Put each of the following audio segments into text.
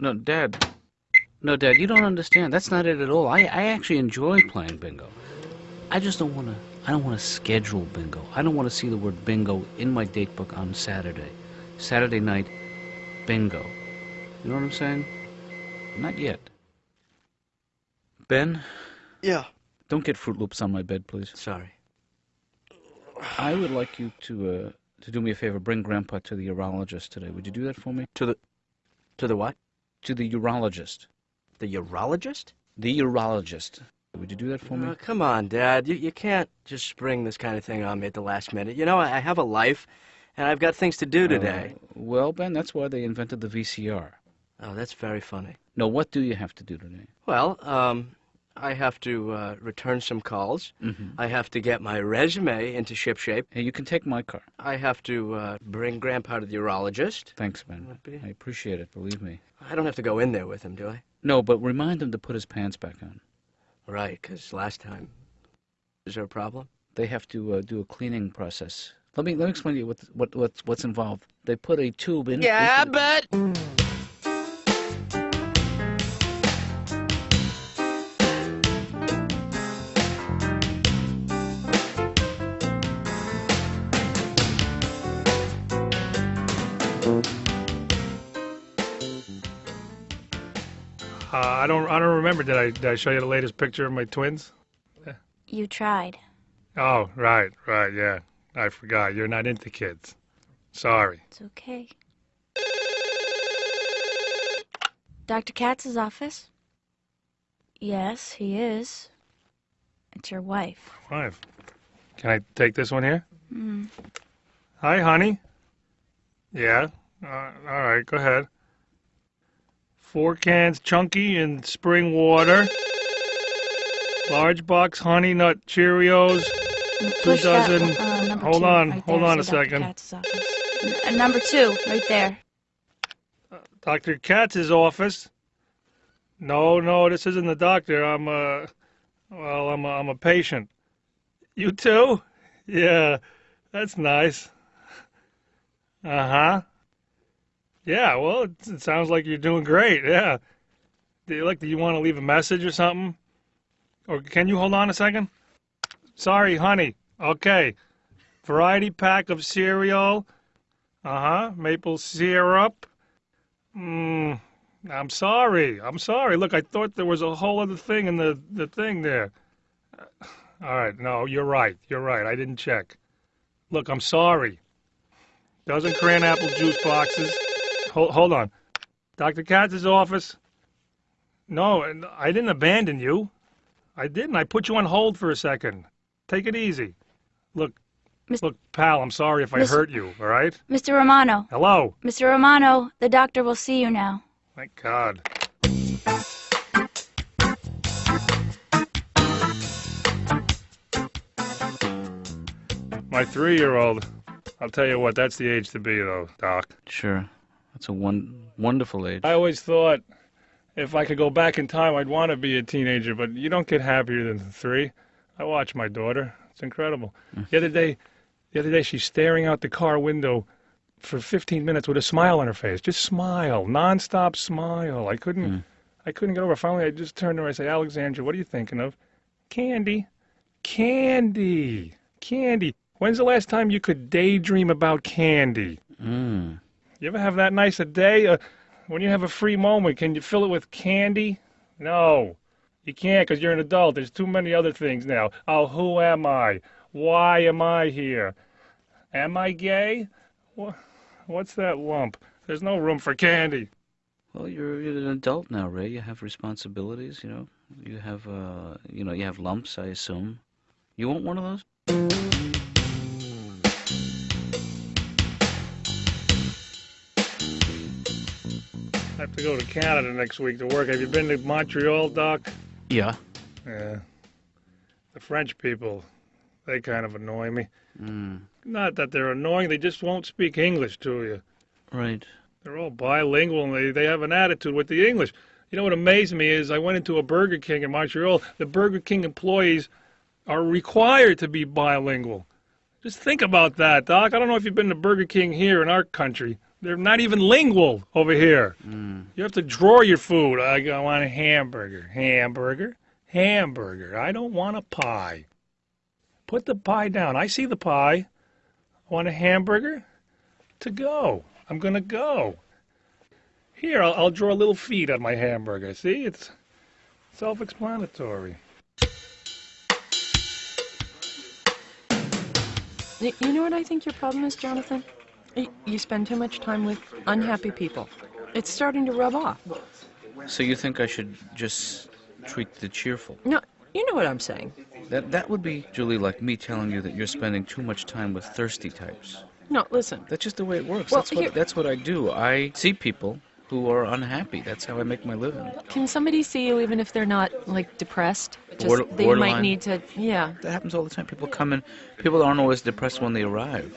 No, Dad. No, Dad, you don't understand. That's not it at all. I, I actually enjoy playing bingo. I just don't want to. I don't want to schedule bingo. I don't want to see the word bingo in my date book on Saturday. Saturday night, bingo. You know what I'm saying? Not yet. Ben, Yeah. don't get Froot Loops on my bed, please. Sorry. I would like you to uh, to do me a favor. Bring Grandpa to the urologist today. Would you do that for me? To the, to the what? To the urologist. The urologist? The urologist. Would you do that for me? Oh, come on, Dad. You you can't just spring this kind of thing on me at the last minute. You know, I, I have a life, and I've got things to do today. Uh, well, Ben, that's why they invented the VCR. oh, that's very funny. No, what do you have to do today? Well, um, I have to uh, return some calls. Mm-hmm. I have to get my resume into shipshape. Hey, you can take my car. I have to uh, bring Grandpa to the urologist. Thanks, Ben. I appreciate it. Believe me. I don't have to go in there with him, do I? No, but remind him to put his pants back on. Right, because last time. Is there a problem? They have to uh, do a cleaning process. Let me let me explain to you what what what's what's involved. They put a tube in. Yeah, into- but. Uh, I don't. I don't remember. Did I? Did I show you the latest picture of my twins? You tried. Oh, right, right. Yeah, I forgot. You're not into kids. Sorry. It's okay. Dr. Katz's office? Yes, he is. It's your wife. Wife. Can I take this one here? Hmm. Hi, honey. Yeah. Uh, all right. Go ahead. Four cans chunky and spring water. Large box honey nut Cheerios. Push that dozen- one- uh, number hold two, on, right hold there, on a Dr. second. Katz's office. N- uh, number two, right there. Dr. Katz's office. No, no, this isn't the doctor. I'm a, well, I'm a, I'm a patient. You too? Yeah, that's nice. Uh huh. Yeah, well, it, sounds like you're doing great. Yeah. Do you like? Do you want to leave a message or something? Or can you hold on a second? Sorry, honey. Okay. Variety pack of cereal. Uh huh. Maple syrup. Mm, I'm sorry. I'm sorry. Look, I thought there was a whole other thing in the, the thing there. All right. No, you're right. You're right. I didn't check. Look, I'm sorry. Dozen cran apple juice boxes. Hold, hold on. Dr. Katz's office. No, I didn't abandon you. I didn't. I put you on hold for a second. Take it easy. Look, Mis- look, pal, I'm sorry if I Mis- hurt you, all right? Mr. Romano. Hello. Mr. Romano, the doctor will see you now. Thank God. My three-year-old. I'll tell you what, that's the age to be, though, Doc. Sure. That's a one wonderful age. I always thought if I could go back in time, I'd want to be a teenager, but you don't get happier than three. I watch my daughter. It's incredible. The other day, the other day, she's staring out the car window for 15 minutes with a smile on her face. Just smile, nonstop smile. I couldn't, I couldn't get over. it. Finally, I just turned to her. I said, "Alexandra, what are you thinking of?" Candy, candy, candy. When's the last time you could daydream about candy? Mm. You ever have that nice a day? Uh, when you have a free moment, can you fill it with candy? No, you can't because you're an adult. There's too many other things now. Oh, who am I? Why am I here? Am I gay? Wha What's that lump? There's no room for candy. Well, you're, you're an adult now, Ray. You have responsibilities. You know. You have uh, you know, you have lumps. I assume. You want one of those? Have to go to Canada next week to work. Have you been to Montreal, Doc? Yeah. Yeah. The French people, they kind of annoy me. Mm. Not that they're annoying, they just won't speak English to you. Right. They're all bilingual and they, they have an attitude with the English. You know what amazed me is I went into a Burger King in Montreal. The Burger King employees are required to be bilingual. Just think about that, Doc. I don't know if you've been to Burger King here in our country, They're not even lingual over here. Mm. You have to draw your food. I, I want a hamburger. Hamburger. Hamburger. I don't want a pie. Put the pie down. I see the pie. I want a hamburger. To go. I'm going to go. Here, I'll, I'll draw a little feet on my hamburger. See? It's self explanatory. You know what I think your problem is, Jonathan? You spend too much time with unhappy people. It's starting to rub off. So you think I should just treat the cheerful? No, you know what I'm saying. That that would be, Julie, like me telling you that you're spending too much time with thirsty types. No, listen. That's just the way it works. Well, that's what here- that's what I do. I see people who are unhappy. That's how I make my living. Can somebody see you even if they're not like depressed? Just Border- they might need to, yeah, That happens all the time. People come in. People aren't always depressed when they arrive.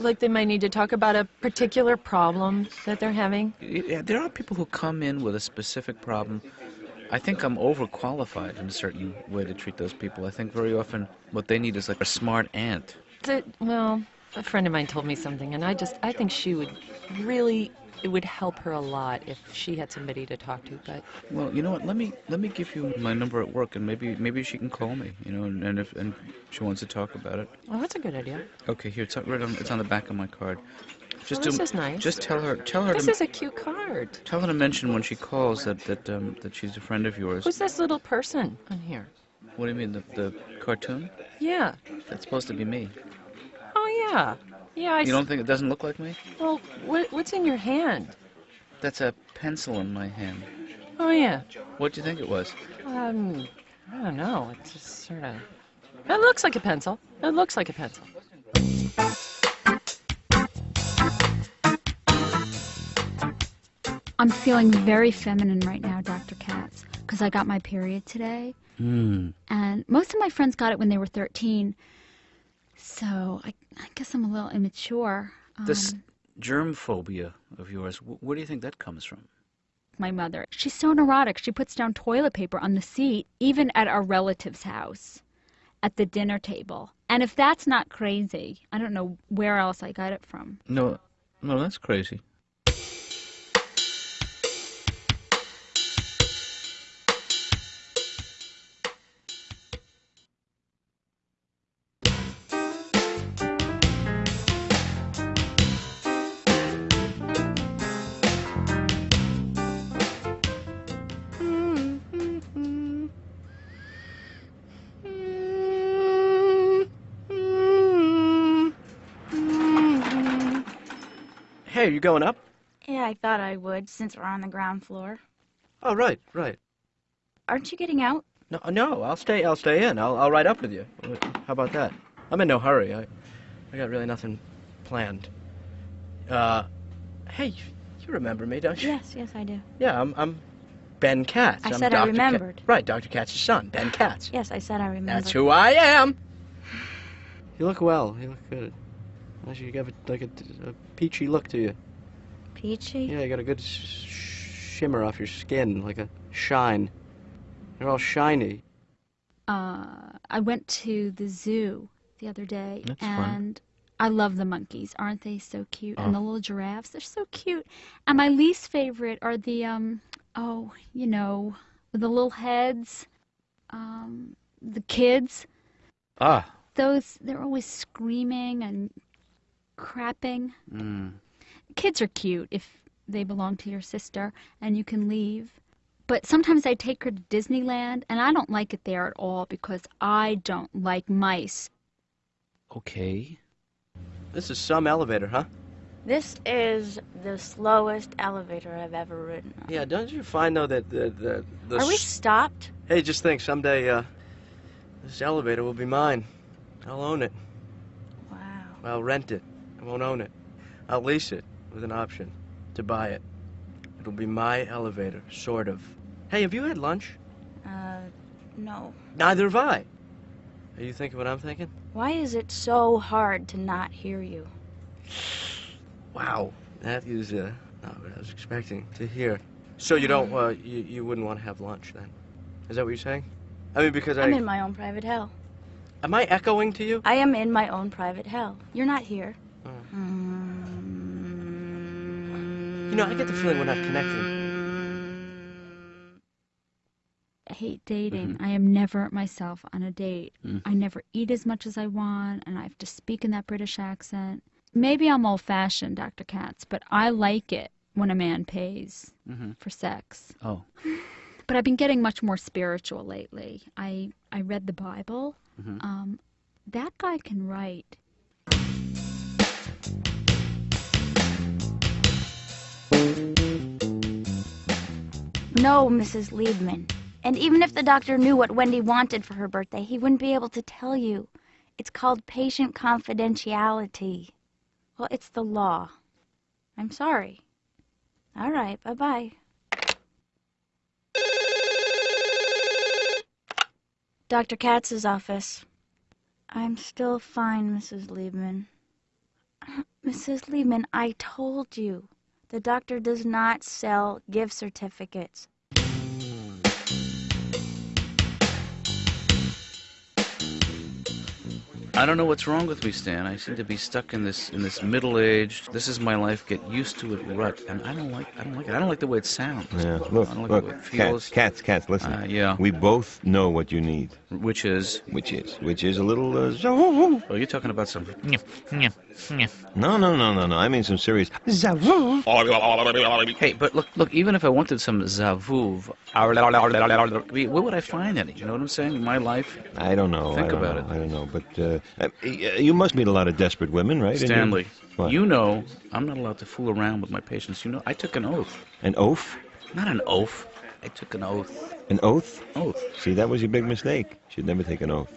Like they might need to talk about a particular problem that they're having. Yeah, there are people who come in with a specific problem. I think I'm overqualified in a certain way to treat those people. I think very often what they need is like a smart aunt. Well, a friend of mine told me something, and I just I think she would really it would help her a lot if she had somebody to talk to. But Well, you know what? Let me let me give you my number at work, and maybe maybe she can call me. You know, and, and if and she wants to talk about it. well, that's a good idea. Okay, here it's on- right on it's on the back of my card. Just Well, this to, is nice. Just tell her tell her This to is a cute card. tell her to mention when she calls that that um, that she's a friend of yours. Who's this little person on here? What do you mean the the cartoon? Yeah. That's supposed to be me. Oh yeah. Yeah. I You don't think it doesn't look like me? Well, what, what's in your hand? That's a pencil in my hand. Oh yeah. What do you think it was? Um, I don't know. It's just sort of. It looks like a pencil. It looks like a pencil. I'm feeling very feminine right now, Dr. Katz, because I got my period today. Hmm. And most of my friends got it when they were 13. So I, I guess I'm a little immature. This Um, germ phobia of yours, wh- where do you think that comes from? my mother. She's so neurotic. She puts down toilet paper on the seat, even at our relative's house, at the dinner table. And if that's not crazy, I don't know where else I got it from. No, no, that's crazy. Hey, are you going up? Yeah, I thought I would since we're on the ground floor. Oh, right, right. Aren't you getting out? No, no, I'll stay. I'll stay in. I'll, I'll ride up with you. How about that? I'm in no hurry. I, I got really nothing planned. Uh, hey, you remember me, don't you? Yes, yes, I do. Yeah, I'm, I'm Ben Katz. I I'm said I Dr. Ka- remembered. right, Dr. Katz's son, Ben Katz. Yes, I said I remember. That's who I am. You look well. You look good. Unless you have a, like a, a peachy look to you. Peachy? Yeah, you got a good sh- shimmer off your skin, like a shine. You're all shiny. Uh, I went to the zoo the other day, That's fun. and I love the monkeys. Aren't they so cute? Oh. And the little giraffes, they're so cute. And my least favorite are the um, oh, you know, the little heads. Um, the kids. Ah. Those they're always screaming and crapping. Mm. Kids are cute if they belong to your sister and you can leave. But sometimes I take her to Disneyland and I don't like it there at all because I don't like mice. Okay. This is some elevator, huh? This is the slowest elevator I've ever ridden on. Yeah, don't you find though that the the, the Are we stopped? Hey, just think someday uh this elevator will be mine. I'll own it. Wow. I'll rent it. I won't own it. I'll lease it with an option to buy it. It'll be my elevator, sort of. Hey, have you had lunch? Uh, no. Neither have I. Are you thinking what I'm thinking? Why is it so hard to not hear you? Wow, that is uh, not what I was expecting to hear. So you don't, uh, you, you wouldn't want to have lunch then? Is that what you're saying? I mean, because I I'm in my own private hell. am I echoing to you? I am in my own private hell. You're not here. Oh. Mm. You know, I get the feeling we're not connecting. I hate dating. I am never myself on a date. Mm. I never eat as much as I want, and I have to speak in that British accent. Maybe I'm old fashioned, Dr. Katz, but I like it when a man pays Mhm. for sex. Oh. But I've been getting much more spiritual lately. I, I read the Bible. Mhm. Um, that guy can write. No, Mrs. Liebman. And even if the doctor knew what Wendy wanted for her birthday, he wouldn't be able to tell you. It's called patient confidentiality. Well, it's the law. I'm sorry. All right, bye bye. Dr. Katz's office. I'm still fine, Mrs. Liebman. Mrs. Liebman, I told you. The doctor does not sell gift certificates. I don't know what's wrong with me, Stan. I seem to be stuck in this in this middle-aged. This is my life. Get used to it rut, and I don't like. I don't like it. I don't like the way it sounds. Yeah. Look, I don't like look, the way it cats, feels. cats, cats. Listen. Uh, yeah. We both know what you need, Which is. which is, which is a little. Uh, Oh, you're talking about some. No, no, no, no, no. I mean some serious. Hey, but look, look. Even if I wanted some zavuv, where would I find any? You know what I'm saying? In my life, I don't know. Think don't about know, it. I don't know, but uh, uh, you must meet a lot of desperate women, right? And you- Stanley. You know, I'm not allowed to fool around with my patients. You know, I took an oath. An oath? Not an oath. I took an oath. An oath? Oath. See, that was your big mistake. You should never take an oath.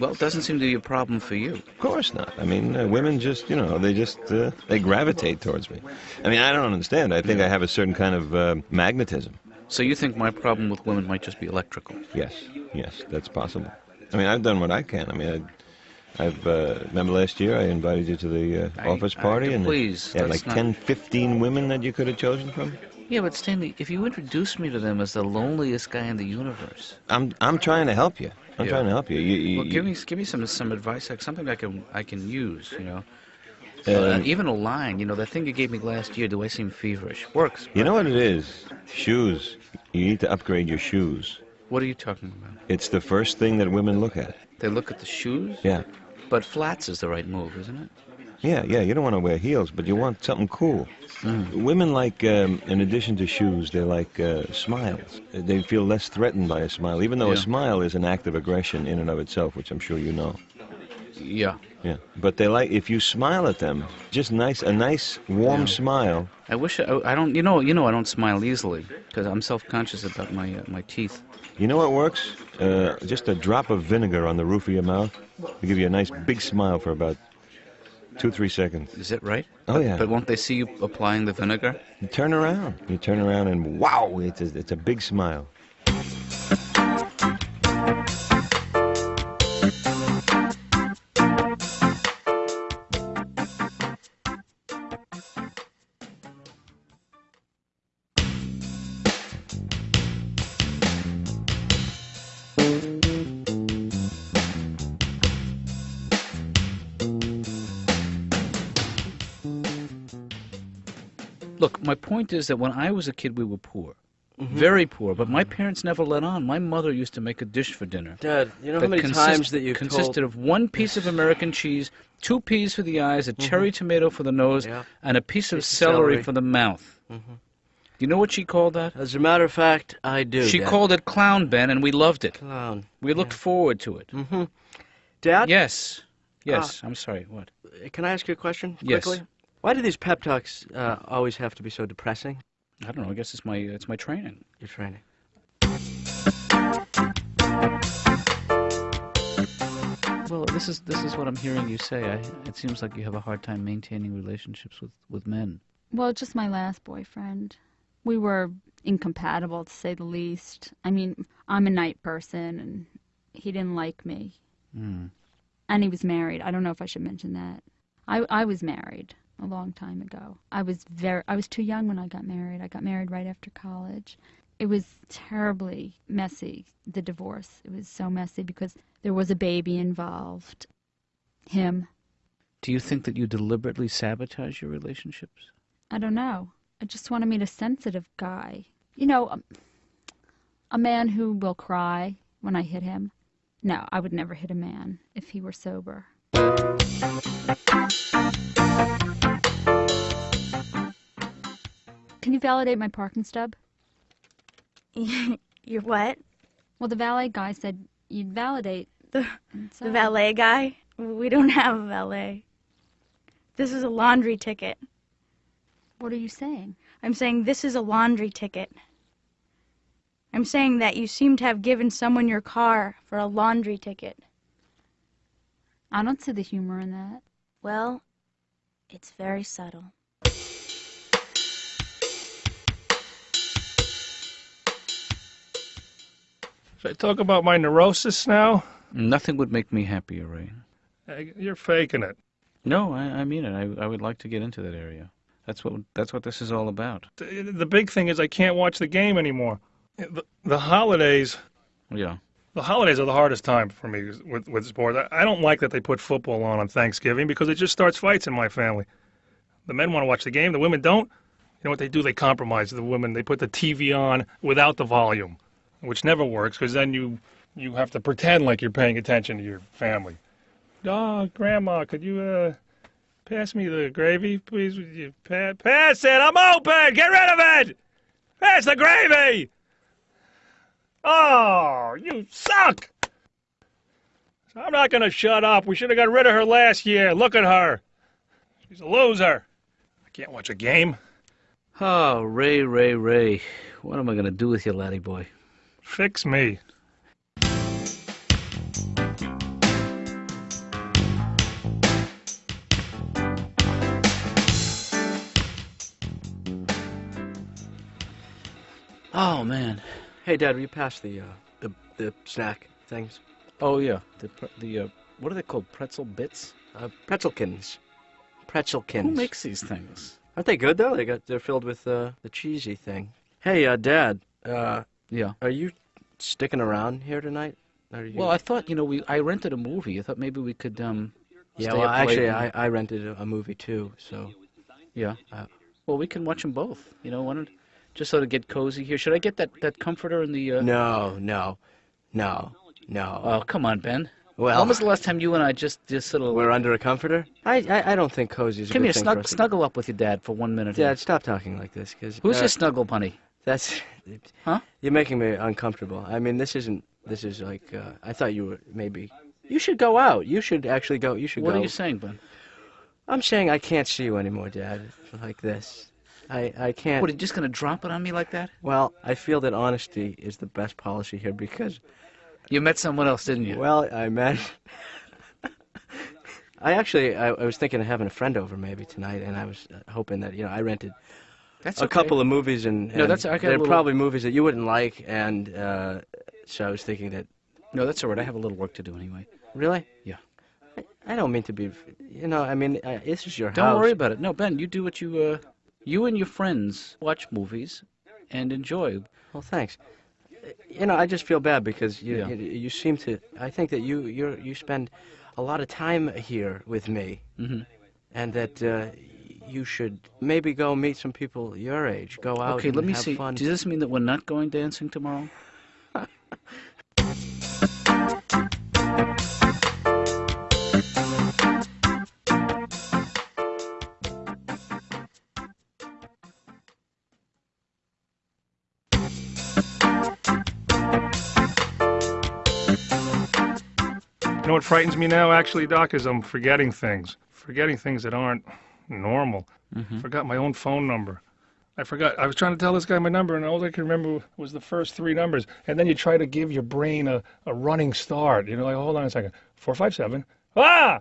Well, it doesn't seem to be a problem for you. Of course not. I mean, uh, women just, you know, they just, uh, they gravitate towards me. I mean, I don't understand. I think I have a certain kind of uh, magnetism. So you think my problem with women might just be electrical? Yes, yes, that's possible. I mean, I've done what I can. I mean, I, I've, uh, remember last year I invited you to the uh, I- office I- party and please, you like not- 10, 15 women that you could have chosen from? Yeah, but Stanley, if you introduce me to them as the loneliest guy in the universe, I'm, I'm trying to help you. I'm Yeah. trying to help you. you, you well, give me give me some some advice, like something I can I can use. You know, um, uh, even a line. You know, that thing you gave me last year. Do I seem feverish? Works. You know what it is? Shoes. You need to upgrade your shoes. What are you talking about? It's the first thing that women look at. They look at the shoes. Yeah. But flats is the right move, isn't it? Yeah, yeah. You don't want to wear heels, but you want something cool. Women like, um, in addition to shoes, they like uh, smiles. They feel less threatened by a smile, even though a smile is an act of aggression in and of itself, which I'm sure you know. Yeah. Yeah. But they like if you smile at them, just nice, a nice warm Yeah. smile. I wish I, I don't. You know. You know. I don't smile easily because I'm self-conscious about my uh, my teeth. You know what works? Uh, just a drop of vinegar on the roof of your mouth. will give you a nice big smile for about two, three seconds. Is it right? Oh yeah. But won't they see you applying the vinegar? You turn around. You turn around and wow, it's a, it's a big smile. My point is that when I was a kid, we were poor, very poor. But my parents never let on. My mother used to make a dish for dinner. Dad, you know how many consist- times that you consisted told... of one piece of American cheese, two peas for the eyes, a cherry tomato for the nose, Yeah. and a piece of Piece of celery, celery. for the mouth. Mhm. You know what she called that? As a matter of fact, I do. she Dad. called it clown Ben, and we loved it. clown. We looked forward to it. Mm-hmm. Dad, Yes, yes. I'm sorry. What? can I ask you a question Yes. Quickly? Why do these pep talks uh, always have to be so depressing? I don't know. I guess it's my it's my training. Your training. Well, this is this is what I'm hearing you say. I, it seems like you have a hard time maintaining relationships with with men. Well, just my last boyfriend. We were incompatible, to say the least. I mean, I'm a night person, and he didn't like me. Hmm. And he was married. I don't know if I should mention that. I, I was married a long time ago. I was very I was too young when I got married. I got married right after college. It was terribly messy, the divorce. It was so messy because there was a baby involved. Him. Do you think that you deliberately sabotage your relationships? I don't know. I just want to meet a sensitive guy. You know, a, a man who will cry when I hit him. No, I would never hit a man if he were sober. Can you validate my parking stub? You're what? Well, the valet guy said you'd validate. The, so- the valet guy? We don't have a valet. This is a laundry ticket. What are you saying? I'm saying this is a laundry ticket. I'm saying that you seem to have given someone your car for a laundry ticket. I don't see the humor in that. Well, it's very subtle. Should I talk about my neurosis now? Nothing would make me happier, Ray. Hey, You're faking it. No, I, I mean it. I, I would like to get into that area. That's what that's what this is all about. The, the big thing is I can't watch the game anymore. The, the holidays, Yeah. the holidays are the hardest time for me with with sports. I, I don't like that they put football on on Thanksgiving because it just starts fights in my family. The men want to watch the game, the women don't. You know what they do? They compromise. The women they put the TV on without the volume, which never works because then you you have to pretend like you're paying attention to your family. Oh, Grandma, could you uh pass me the gravy, please? Would you pa- pass it? I'm open. Get rid of it. Pass the gravy. Oh, you suck. I'm not going to shut up. We should have got rid of her last year. Look at her. She's a loser. I can't watch a game. Oh, Ray, Ray, Ray. What am I gonna do with you, laddie boy? Fix me. Oh man. Hey, Dad, will you pass the uh, the the snack things? Oh yeah. The pre- the uh, what are they called? Pretzel bits. Uh, pretzelkins. Pretzelkins. Who makes these things? Aren't they good though? They got they're filled with uh, the cheesy thing. Hey, uh, Dad, uh, Yeah. are you sticking around here tonight? You... Well, I thought you know we I rented a movie. I thought maybe we could um. yeah. Well, actually, and- I, I rented a, a movie too. So Yeah. Uh, well, we can watch them both. You know, why don't, just sort of get cozy here. Should I get that that comforter in the? Uh... no, no, no, no. Oh come on, Ben. well, when was the last time you and I just just sort of? we're under a comforter. I I, I don't think cozy is a Come good here, snug, snuggle up with your dad for one minute. here. Dad, stop talking like this, because Who's your snuggle bunny? That's. Huh? You're making me uncomfortable. I mean, this isn't. This is like. Uh, I thought you were maybe. You should go out. You should actually go. You should What go. are you saying, Ben? I'm saying I can't see you anymore, Dad. Like this. I I can't. What are you just gonna drop it on me like that? Well, I feel that honesty is the best policy here because. You met someone else, didn't you? Well, I met. I actually, I, I was thinking of having a friend over maybe tonight, and I was uh, hoping that you know I rented That's a okay. couple of movies, and, No, that's- I got they're little- probably movies that you wouldn't like, and uh, so I was thinking that No, that's all right. I have a little work to do anyway. really, Yeah. I, I don't mean to be, you know, I mean uh, this is your house. Don't worry about it. No, Ben, you do what you uh, you and your friends watch movies and enjoy. Well, thanks. You know, I just feel bad because you Yeah. you, you seem to. I think that you you you spend a lot of time here with me, hmm and that uh, you should maybe go meet some people your age. Go out. And do it. Okay, and let me have see. Fun. Does this mean that we're not going dancing tomorrow? You know what frightens me now, actually, Doc, is I'm forgetting things. Forgetting things that aren't normal. Mm-hmm. Forgot my own phone number. I forgot. I was trying to tell this guy my number, and all I could remember was the first three numbers. And then you try to give your brain a, a running start. You know, like, hold on a second. 457. Ah!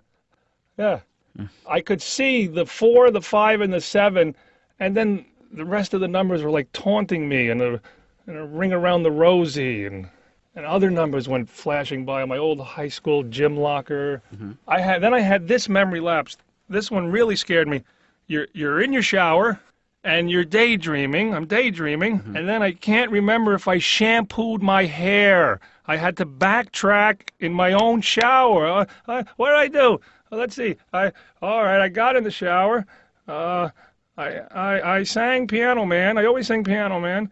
Yeah. Hmm. I could see the four, the five, and the seven, and then the rest of the numbers were like taunting me, and a, and a ring around the rosy, and and other numbers went flashing by my old high school gym locker. Mm-hmm. I had then I had this memory lapse. This one really scared me. You're you're in your shower and you're daydreaming. I'm daydreaming, and then I can't remember if I shampooed my hair. I had to backtrack in my own shower. Uh, uh, what did I do? Uh, let's see. I all right. I got in the shower. Uh, I, I, I sang Piano Man. I always sing Piano Man.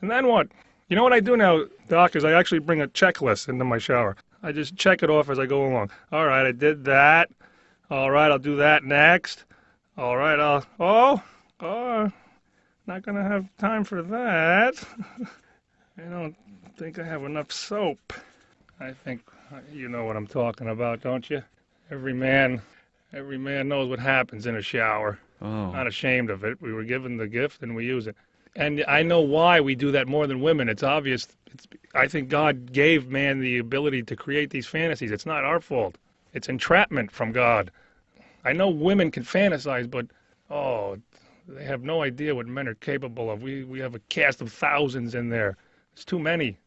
And then what? You know what I do now, Doc, is I actually bring a checklist into my shower. I just check it off as I go along. All right, I did that. All right, I'll do that next. All right, I'll. Oh, oh, not gonna have time for that. I don't think I have enough soap. I think you know what I'm talking about, don't you? Every man, every man knows what happens in a shower. Oh. Not ashamed of it. We were given the gift and we use it. And I know why we do that more than women. It's obvious. It's, I think God gave man the ability to create these fantasies. It's not our fault. It's entrapment from God. I know women can fantasize, but oh, they have no idea what men are capable of. We we have a cast of thousands in there. It's too many.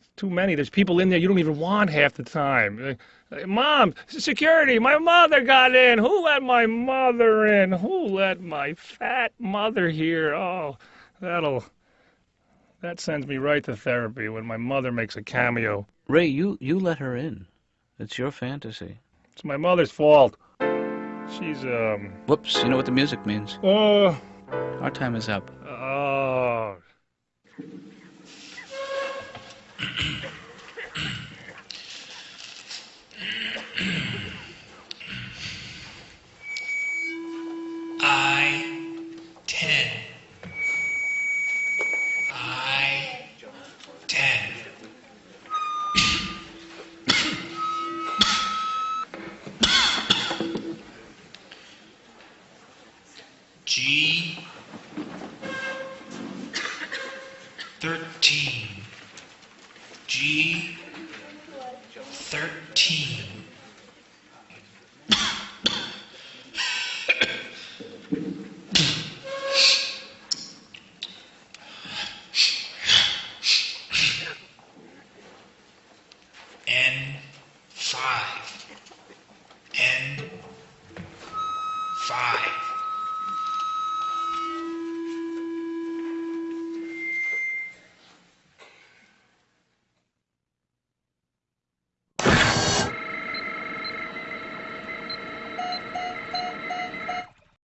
It's too many. There's people in there you don't even want half the time. Mom, security, my mother got in. Who let my mother in? Who let my fat mother here? Oh, that'll that sends me right to therapy when my mother makes a cameo. Ray, you you let her in. It's your fantasy. It's my mother's fault. She's um Whoops, you know what the music means. oh Our time is up. 13. G 13.